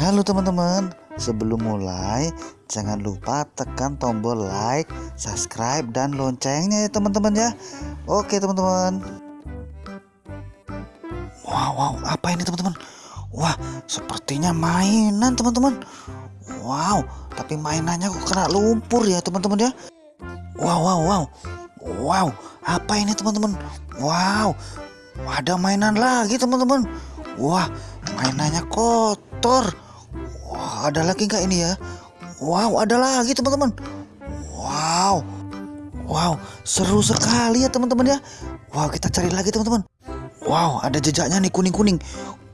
Halo teman-teman, sebelum mulai jangan lupa tekan tombol like, subscribe, dan loncengnya ya teman-teman ya. Oke teman-teman. Wow, wow, apa ini teman-teman? Wah, sepertinya mainan teman-teman. Wow, tapi mainannya kok kena lumpur ya teman-teman ya. Wow, wow, wow. Wow, apa ini teman-teman? Wow, ada mainan lagi teman-teman. Wah, mainannya kotor. Ada lagi nggak ini ya? Wow, ada lagi teman-teman. Wow, wow, seru sekali ya teman-teman ya. Wow, kita cari lagi teman-teman. Wow, ada jejaknya nih kuning-kuning.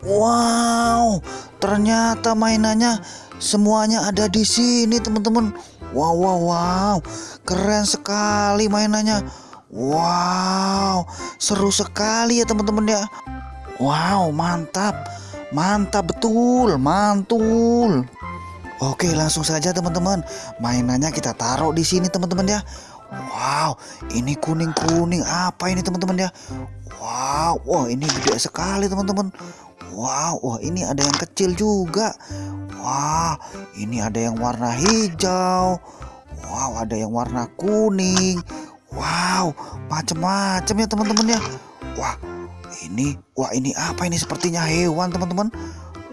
Wow, ternyata mainannya semuanya ada di sini teman-teman. Wow, wow, wow, keren sekali mainannya. Wow, seru sekali ya teman-teman ya. Wow, mantap. Mantap betul, mantul. Oke, langsung saja teman-teman. Mainannya kita taruh di sini teman-teman ya. Wow, ini kuning-kuning apa ini teman-teman ya? Wow, wah ini gede sekali teman-teman. Wow, wah ini ada yang kecil juga. Wah, ini ada yang warna hijau. Wow, ada yang warna kuning. Wow, macam-macam ya teman-teman ya. Wah, ini, wah ini apa ini? Sepertinya hewan teman-teman.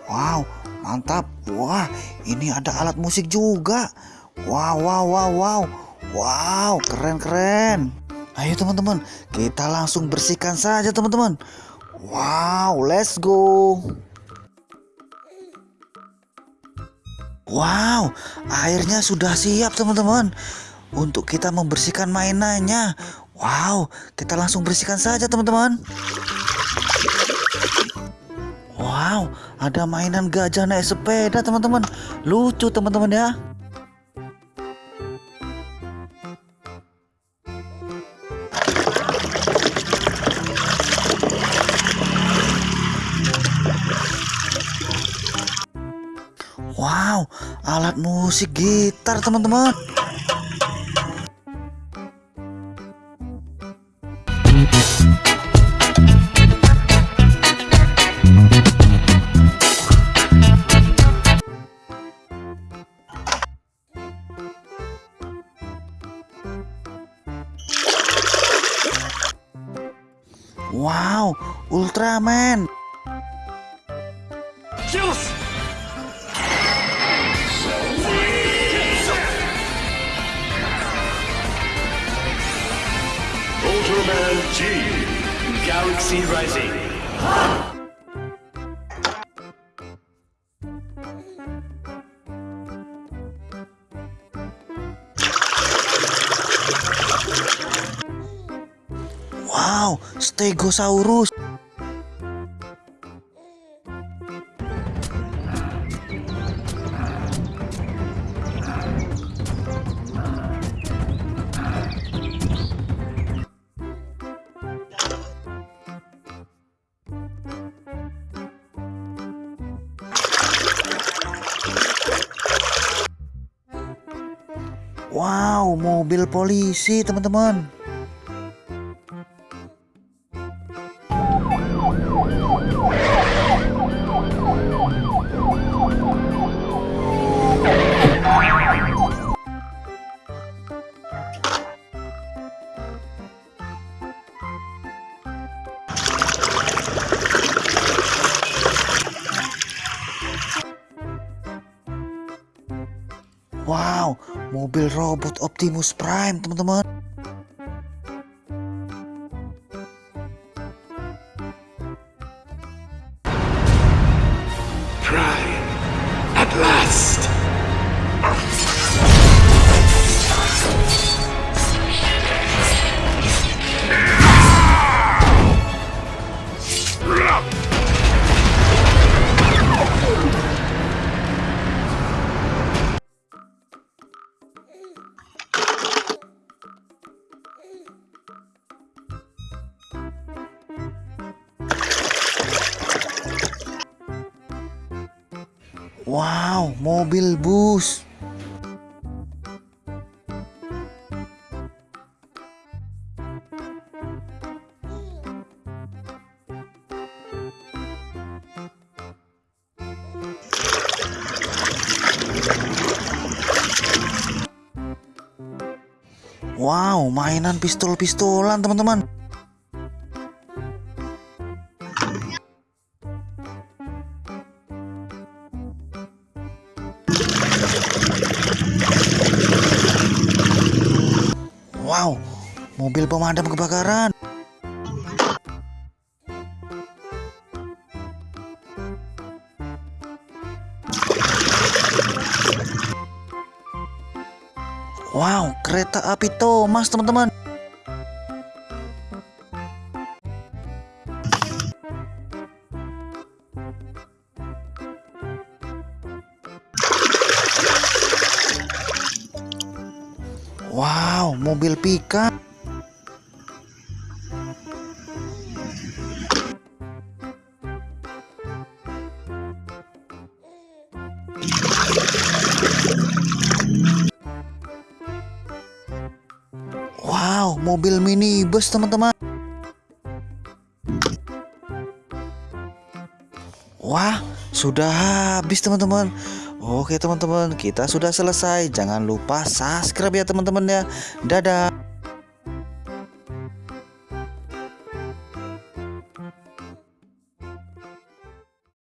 Wow, mantap. Wah, ini ada alat musik juga. Wow, wow, wow, wow. Wow, keren-keren. Ayo teman-teman, kita langsung bersihkan saja teman-teman. Wow, let's go. Wow, airnya sudah siap teman-teman untuk kita membersihkan mainannya. Wow, kita langsung bersihkan saja teman-teman. Wow, ada mainan gajah naik sepeda teman-teman. Lucu teman-teman ya. Wow, alat musik gitar teman-teman. Wow, Ultraman. Ultraman G Galaxy Rising Wow, Stegosaurus. Wow, mobil polisi, teman-teman. Wow, mobil robot Optimus Prime, teman-teman. Prime at last. Wow, mobil bus. Wow, mainan pistol-pistolan teman-teman. Wow, mobil pemadam kebakaran. Wow, kereta api Thomas teman-teman. Wow, mobil pickup. Wow, mobil minibus teman-teman. Wah, sudah habis teman-teman. Oke teman-teman, kita sudah selesai. Jangan lupa subscribe ya teman-teman ya. Dadah.